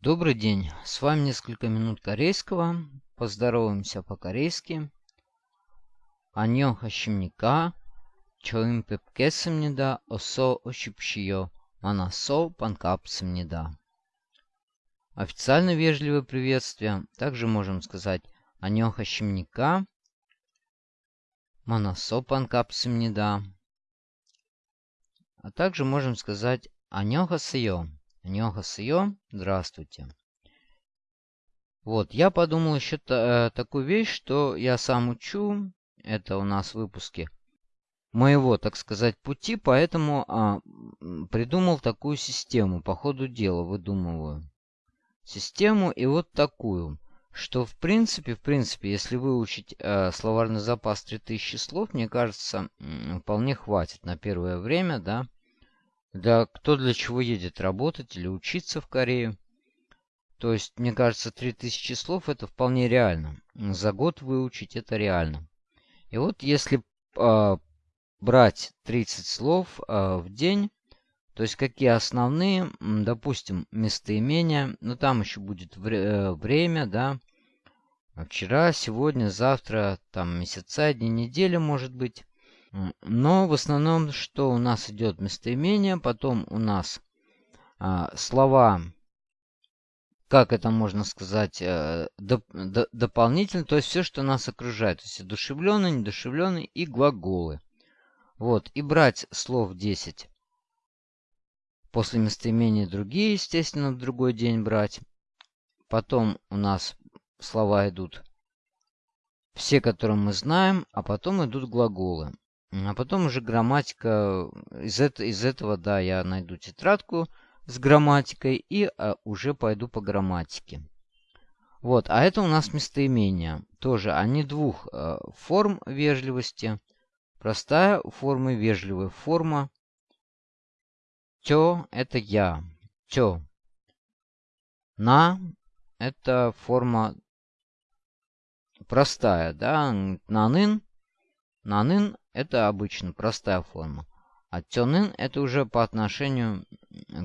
Добрый день, с вами несколько минут корейского. Поздороваемся по-корейски. 안녕하십니까? 처음 뵙겠습니다. 어서 오십시오. 만나서 반갑습니다. Официально вежливое приветствие. Также можем сказать 안녕하십니까? 만나서 반갑습니다. А также можем сказать 안녕하세요. Аньохасайо, здравствуйте. Вот, я подумал еще та, э, такую вещь, что я сам учу. Это у нас выпуски моего, так сказать, пути, поэтому а, придумал такую систему, по ходу дела выдумываю. Систему и вот такую, что в принципе, в принципе, если выучить э, словарный запас 3000 слов, мне кажется, вполне хватит на первое время, да, да, кто для чего едет работать или учиться в Корею. То есть, мне кажется, 3000 слов это вполне реально. За год выучить это реально. И вот если э, брать 30 слов э, в день, то есть какие основные, допустим, местоимения, ну там еще будет вре э, время, да, вчера, сегодня, завтра, там месяца, дни недели, может быть. Но в основном, что у нас идет местоимение, потом у нас а, слова, как это можно сказать, а, доп, до, дополнительно, то есть все, что нас окружает, то есть одушевленные, недушевленные и глаголы. Вот, и брать слов 10. После местоимения другие, естественно, в другой день брать. Потом у нас слова идут все, которые мы знаем, а потом идут глаголы. А потом уже грамматика. Из, это, из этого, да, я найду тетрадку с грамматикой и а, уже пойду по грамматике. Вот, а это у нас местоимения. Тоже они двух э, форм вежливости. Простая форма, вежливая форма. Тё – это я. Тё. На – это форма простая, да. Нанын. Нанын это обычно простая форма. А тёнын это уже по отношению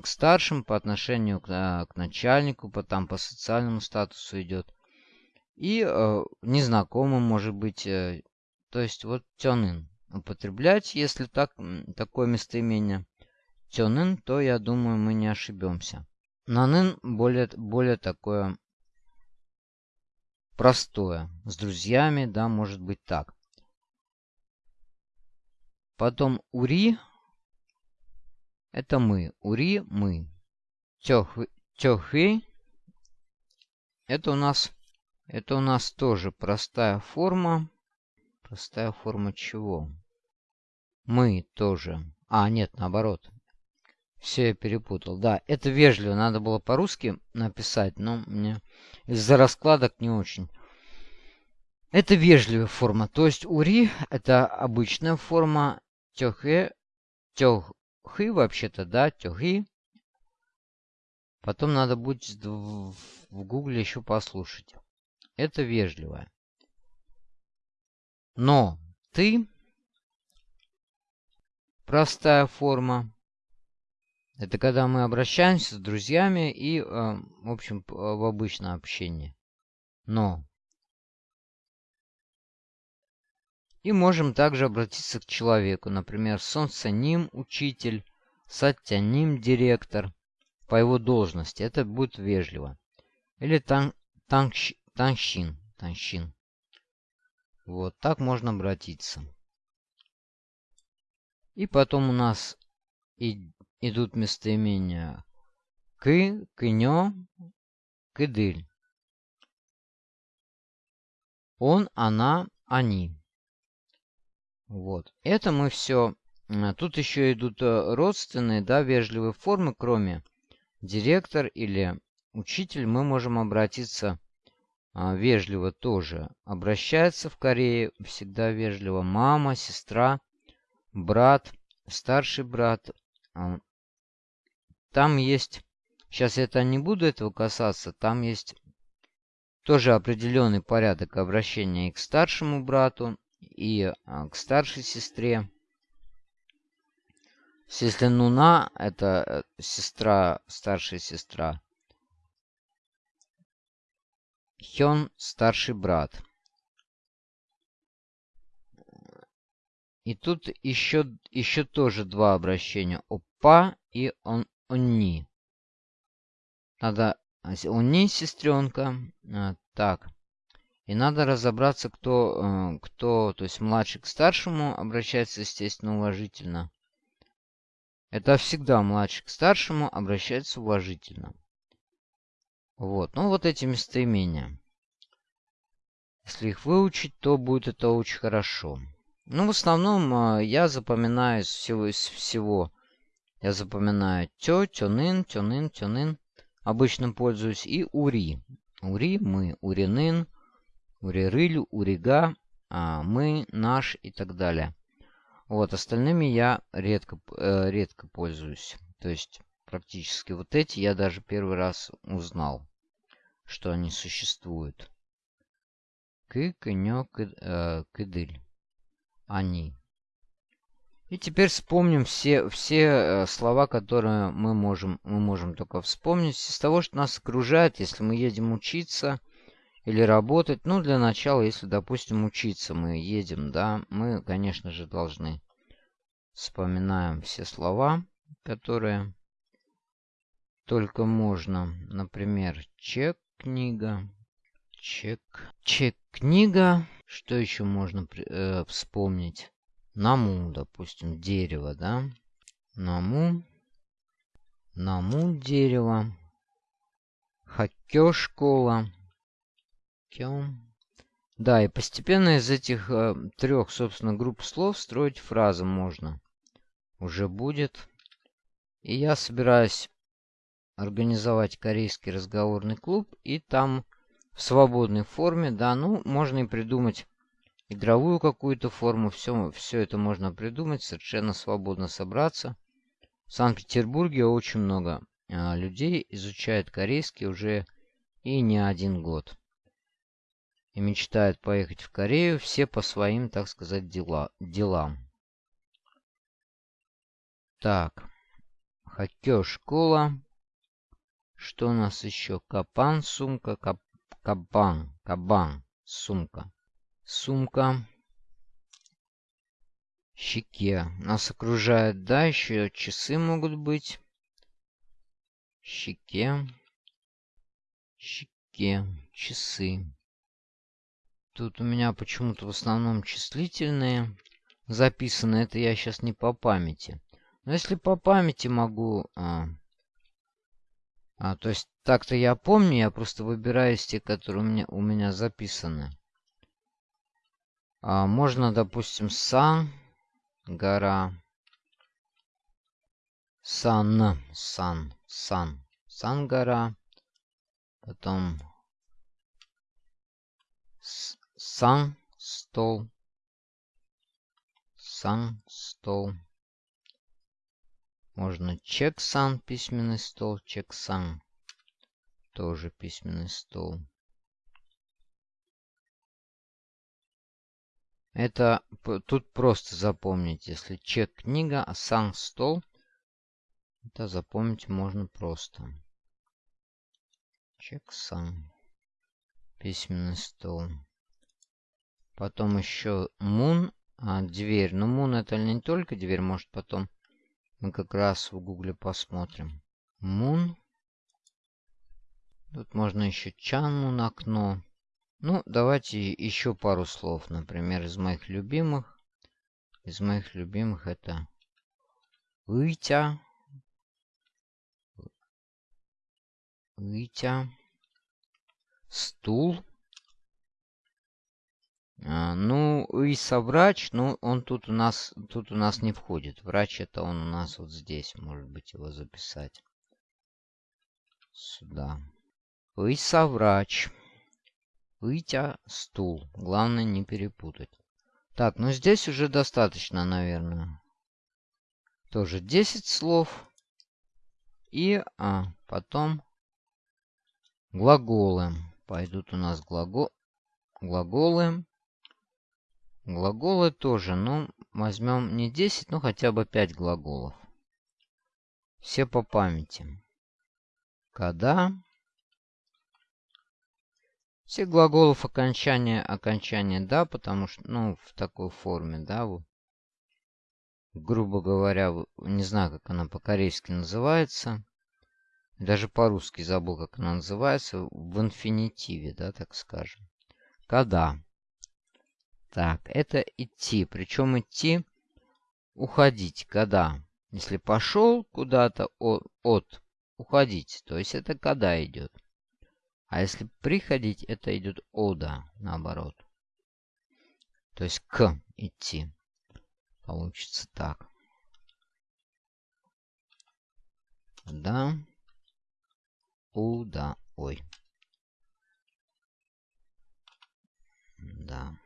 к старшим, по отношению к, э, к начальнику, по, там по социальному статусу идет. И э, незнакомым может быть. Э, то есть вот тёнын употреблять, если так, такое местоимение. Тёнын, то я думаю мы не ошибемся. Нанын более, более такое простое. С друзьями, да, может быть так. Потом ури. Это мы. Ури мы. Тёхи. Это у нас... Это у нас тоже простая форма. Простая форма чего? Мы тоже. А, нет, наоборот. Все я перепутал. Да, это вежливо. Надо было по-русски написать, но мне из-за раскладок не очень. Это вежливая форма. То есть ури это обычная форма. Тёхэ. Тёхы вообще-то, да, тёхи. Потом надо будет в гугле еще послушать. Это вежливая. Но ты простая форма. Это когда мы обращаемся с друзьями и, э, в общем, в обычное общение. Но И можем также обратиться к человеку, например, солнцаним учитель, сатяним директор по его должности. Это будет вежливо. Или тан, танщ, танщин, танщин. Вот так можно обратиться. И потом у нас и, идут местоимения к, кынё, кыдыль. Он, она, они. Вот. Это мы все... Тут еще идут э, родственные, да, вежливые формы, кроме директор или учитель. Мы можем обратиться а, вежливо тоже. Обращается в Корее всегда вежливо мама, сестра, брат, старший брат. А, там есть... Сейчас я это не буду этого касаться. Там есть тоже определенный порядок обращения и к старшему брату, и а, к старшей сестре. Если Нуна, это э, сестра, старшая сестра, Хён – старший брат. И тут еще, еще тоже два обращения. Опа и он, онни. Надо... Онни, сестренка. А, так. И надо разобраться, кто, э, кто, то есть младший к старшему обращается, естественно, уважительно. Это всегда младший к старшему обращается уважительно. Вот, ну вот эти местоимения. Если их выучить, то будет это очень хорошо. Ну, в основном э, я запоминаю из всего, из всего. Я запоминаю тё, тёнын, тёнын, тёнын. Обычно пользуюсь и ури. Ури, мы, уринын, урирыль, урига, а, мы, наш и так далее. Вот, остальными я редко, э, редко пользуюсь. То есть, практически вот эти я даже первый раз узнал, что они существуют. Кы, кынё, кы, э, кыдыль. Они. И теперь вспомним все, все э, слова, которые мы можем, мы можем только вспомнить из того, что нас окружает, если мы едем учиться – или работать. Ну, для начала, если, допустим, учиться мы едем, да, мы, конечно же, должны вспоминаем все слова, которые только можно. Например, чек, книга, чек, чек, книга. Что еще можно э, вспомнить? Наму, допустим, дерево, да? Наму, наму дерево. Хакё школа. Да, и постепенно из этих э, трех, собственно, групп слов строить фразы можно. Уже будет. И я собираюсь организовать корейский разговорный клуб. И там в свободной форме, да, ну, можно и придумать игровую какую-то форму. Все, все это можно придумать, совершенно свободно собраться. В Санкт-Петербурге очень много э, людей изучает корейский уже и не один год и мечтают поехать в Корею все по своим, так сказать, дела, делам. Так, хоккей, школа. Что у нас еще? Капан, сумка, кап, кабан, кабан, сумка. Сумка. Щеке. Нас окружает, да, еще часы могут быть. Щеке. Щеке. Часы. Тут у меня почему-то в основном числительные записаны. Это я сейчас не по памяти. Но если по памяти могу... А, а, то есть так-то я помню, я просто выбираю тех, которые у меня, у меня записаны. А, можно, допустим, сан, гора. Сан, сан, сан, сан, гора. Потом сан, стол, сан, стол. Можно чек сан, письменный стол, чек сан, тоже письменный стол. Это тут просто запомнить, если чек книга, а сан стол, это запомнить можно просто. Чек сан, письменный стол. Потом еще Мун, а, дверь. Но Мун это не только дверь, может потом мы как раз в гугле посмотрим. Мун. Тут можно еще Чан Мун окно. Ну, давайте еще пару слов. Например, из моих любимых. Из моих любимых это Вытя. Вытя. Стул. А, ну, и соврач, ну, он тут у нас тут у нас не входит. Врач это он у нас вот здесь, может быть, его записать. Сюда. И соврач. Вытя стул. Главное не перепутать. Так, ну здесь уже достаточно, наверное. Тоже 10 слов. И а, потом глаголы. Пойдут у нас глагол, глаголы. Глаголы тоже, ну, возьмем не 10, но хотя бы 5 глаголов. Все по памяти. Когда. Все глаголов окончания, окончания «да», потому что, ну, в такой форме, да, вот. грубо говоря, не знаю, как она по-корейски называется. Даже по-русски забыл, как она называется. В инфинитиве, да, так скажем. Когда. Так, это идти. Причем идти, уходить. Когда. Если пошел куда-то от, уходить, то есть это когда идет. А если приходить, это идет ода, наоборот. То есть к идти. Получится так. Да. Уда. Ой. Да.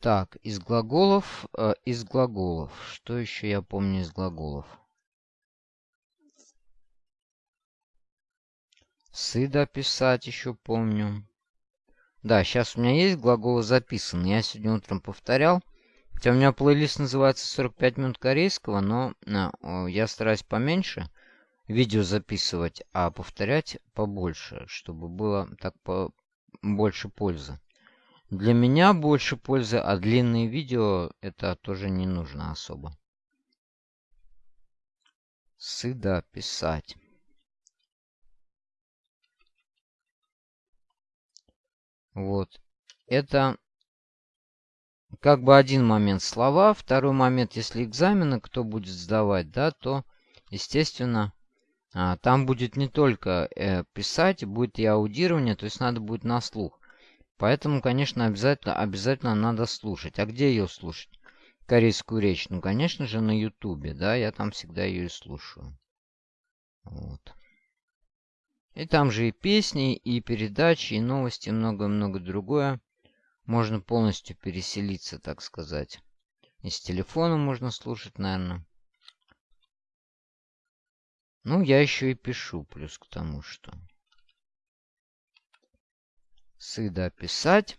Так, из глаголов, э, из глаголов. Что еще я помню из глаголов? Сыда писать еще помню. Да, сейчас у меня есть глаголы записаны. Я сегодня утром повторял. Хотя у меня плейлист называется 45 минут корейского, но а, я стараюсь поменьше видео записывать, а повторять побольше, чтобы было так по больше пользы. Для меня больше пользы, а длинные видео это тоже не нужно особо. Сыда писать. Вот. Это как бы один момент слова, второй момент, если экзамены кто будет сдавать, да, то, естественно, а, там будет не только э, писать, будет и аудирование, то есть надо будет на слух. Поэтому, конечно, обязательно, обязательно надо слушать. А где ее слушать? Корейскую речь? Ну, конечно же, на ютубе, да, я там всегда ее и слушаю. Вот. И там же и песни, и передачи, и новости, и много-много другое. Можно полностью переселиться, так сказать. И с телефона можно слушать, наверное. Ну, я еще и пишу, плюс к тому, что... Сыда писать.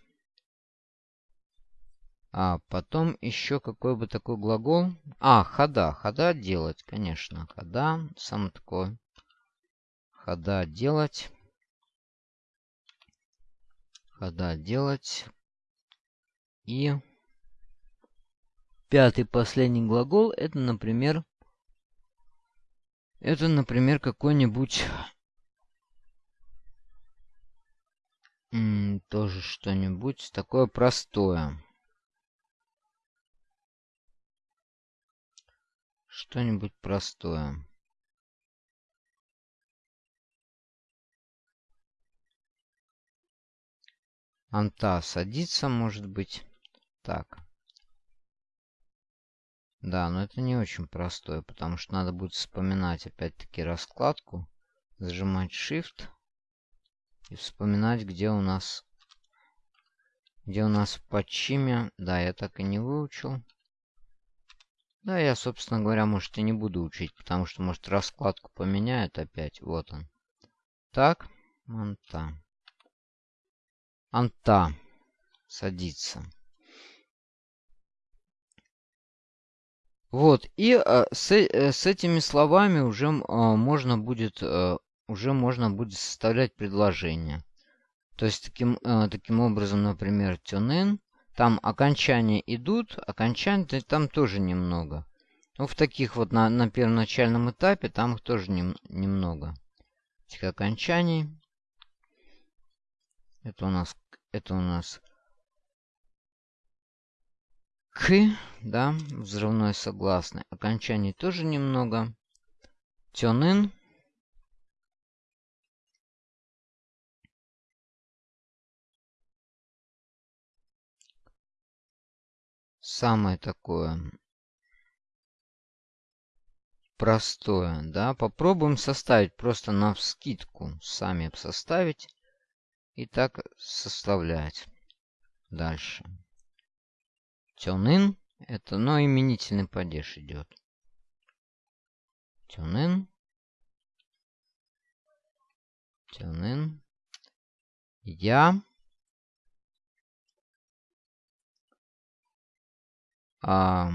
А потом еще какой бы такой глагол. А, хода. Хода делать, конечно. Хода. Сам такой хода делать. Хода делать. И пятый последний глагол это, например, это, например, какой-нибудь тоже что-нибудь такое простое. Что-нибудь простое. Анта садится, может быть. Так. Да, но это не очень простое, потому что надо будет вспоминать опять-таки раскладку. Зажимать Shift. И вспоминать, где у нас... Где у нас в подчиме. Да, я так и не выучил. Да, я, собственно говоря, может и не буду учить, потому что, может, раскладку поменяют опять. Вот он. Так, Анта. Анта садится. Вот, и э, с, э, с этими словами уже э, можно будет э, уже можно будет составлять предложение. То есть таким, э, таким образом, например, тюнин, там окончания идут, окончаний там тоже немного. Ну, в таких вот на, на первоначальном этапе там их тоже нем, немного. Этих окончаний. Это у нас, это у нас к, да, взрывной согласный. Окончаний тоже немного. Тёнын. Самое такое простое, да. Попробуем составить просто на вскидку. Сами составить. И так составлять. Дальше. Тюнин. Это, но ну, именительный падеж идет. Тюнин. Тюнин. Я. А,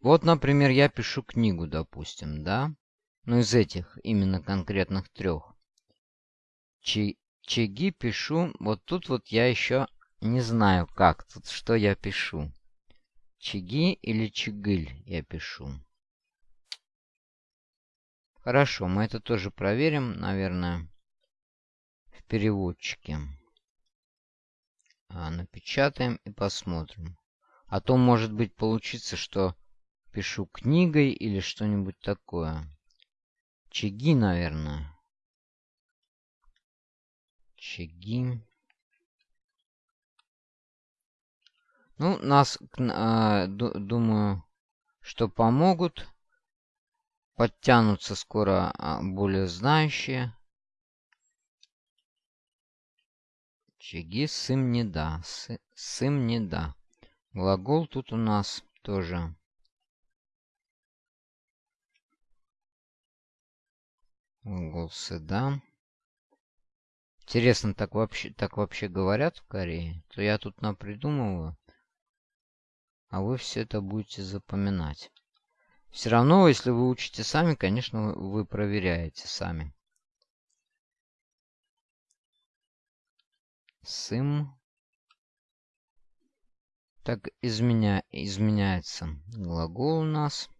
вот, например, я пишу книгу, допустим, да? Ну, из этих именно конкретных трех. Чеги пишу. Вот тут вот я еще не знаю, как тут, что я пишу. Чиги или чигыль я пишу. Хорошо, мы это тоже проверим, наверное, в переводчике. А, напечатаем и посмотрим. А то, может быть, получится, что пишу книгой или что-нибудь такое. Чиги, наверное. Чиги. Ну, нас, э, думаю, что помогут. Подтянутся скоро а, более знающие. Чиги сым не да. Сы, сым не да. Глагол тут у нас тоже Голсы, да. Интересно, так вообще, так вообще говорят в Корее? То я тут напридумываю, а вы все это будете запоминать. Все равно, если вы учите сами, конечно, вы проверяете сами. Сым. Так изменя... изменяется глагол у нас.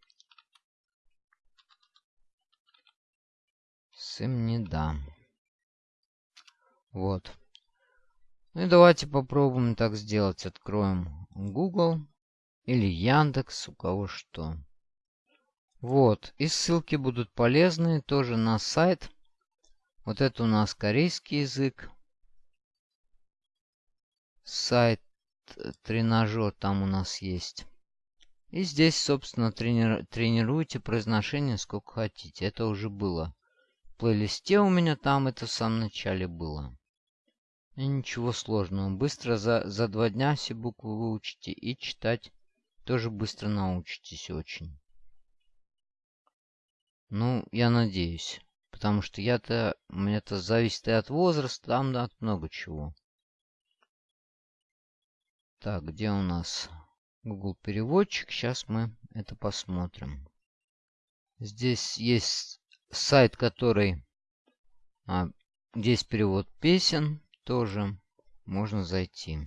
Сым не дам. Вот. Ну и давайте попробуем так сделать. Откроем Google или Яндекс, у кого что. Вот. И ссылки будут полезны тоже на сайт. Вот это у нас корейский язык. Сайт э, тренажер там у нас есть. И здесь, собственно, трени тренируйте произношение сколько хотите. Это уже было плейлисте у меня там это в самом начале было. И ничего сложного. Быстро за, за два дня все буквы выучите и читать тоже быстро научитесь очень. Ну, я надеюсь. Потому что я-то... У меня-то зависит и от возраста, там да, от много чего. Так, где у нас Google переводчик? Сейчас мы это посмотрим. Здесь есть сайт, который... А, здесь перевод песен тоже можно зайти.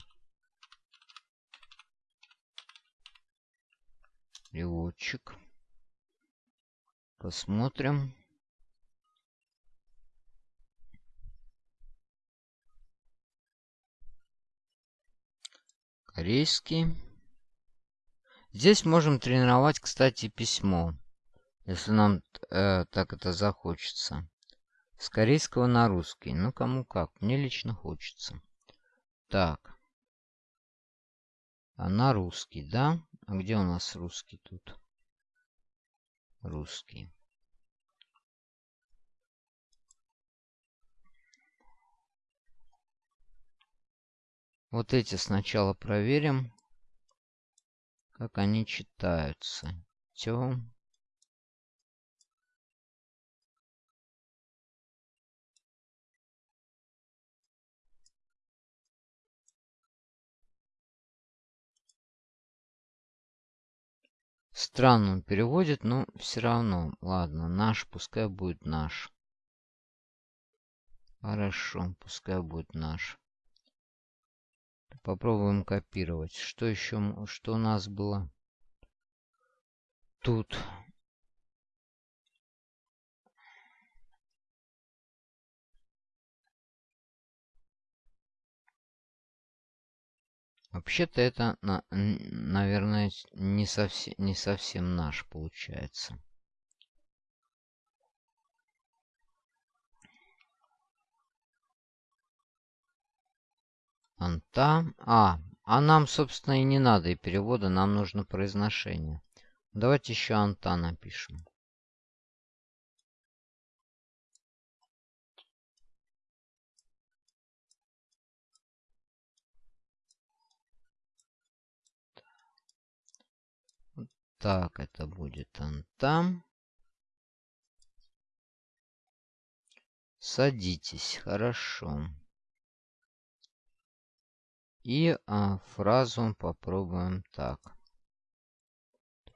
Переводчик. Посмотрим. Корейский. Здесь можем тренировать, кстати, письмо. Если нам э, так это захочется. С корейского на русский. Ну, кому как. Мне лично хочется. Так. А на русский, да? А где у нас русский тут? Русский. Вот эти сначала проверим, как они читаются. Тем. Странно он переводит, но все равно. Ладно, наш, пускай будет наш. Хорошо, пускай будет наш. Попробуем копировать. Что еще, что у нас было? Тут Вообще-то это, на, наверное, не совсем, не совсем наш получается. Анта. А, а нам, собственно, и не надо и перевода, нам нужно произношение. Давайте еще анта напишем. Так, это будет он там. Садитесь, хорошо. И а, фразу попробуем так.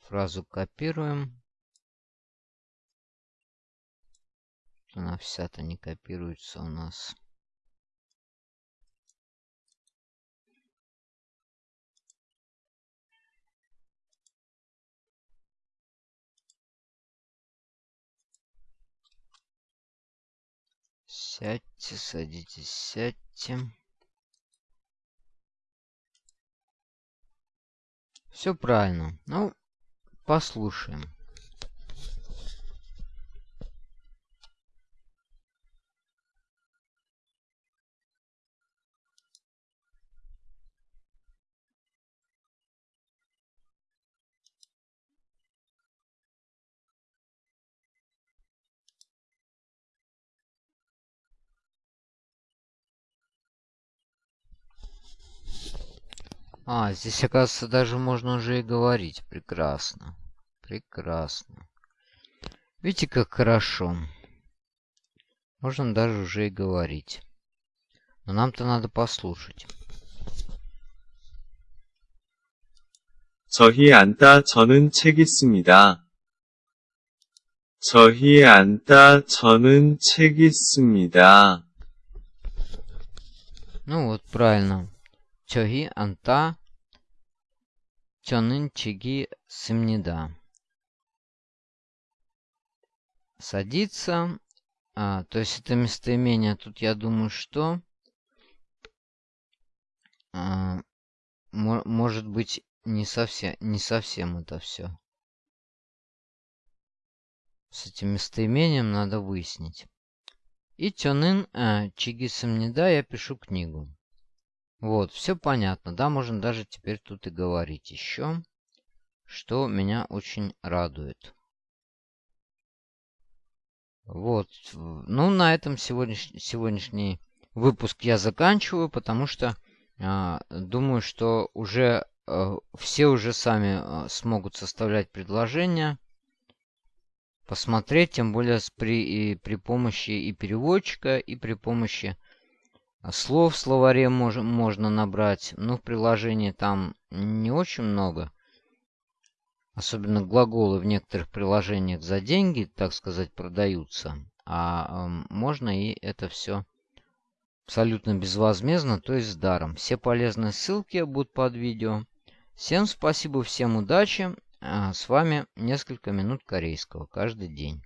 Фразу копируем. Она вся-то не копируется у нас. Сядьте, садитесь, сядьте. Все правильно. Ну, послушаем. А, здесь, оказывается, даже можно уже и говорить. Прекрасно. Прекрасно. Видите, как хорошо. Можно даже уже и говорить. Но нам-то надо послушать. 저희 앉다 저는 책 있습니다. 저희 앉다 저는 책 있습니다. Ну вот, правильно. Чоги анта чонын чиги сымнида. Садиться. А, то есть это местоимение. Тут я думаю, что... А, может быть, не совсем, не совсем это все. С этим местоимением надо выяснить. И тёнын а, чиги сымнида я пишу книгу. Вот, все понятно. Да, можно даже теперь тут и говорить еще, что меня очень радует. Вот. Ну, на этом сегодняш... сегодняшний выпуск я заканчиваю, потому что э, думаю, что уже э, все уже сами э, смогут составлять предложения, посмотреть, тем более при, и при помощи и переводчика, и при помощи слов в словаре мож, можно набрать, но в приложении там не очень много. Особенно глаголы в некоторых приложениях за деньги, так сказать, продаются. А э, можно и это все абсолютно безвозмездно, то есть с даром. Все полезные ссылки будут под видео. Всем спасибо, всем удачи. А с вами несколько минут корейского каждый день.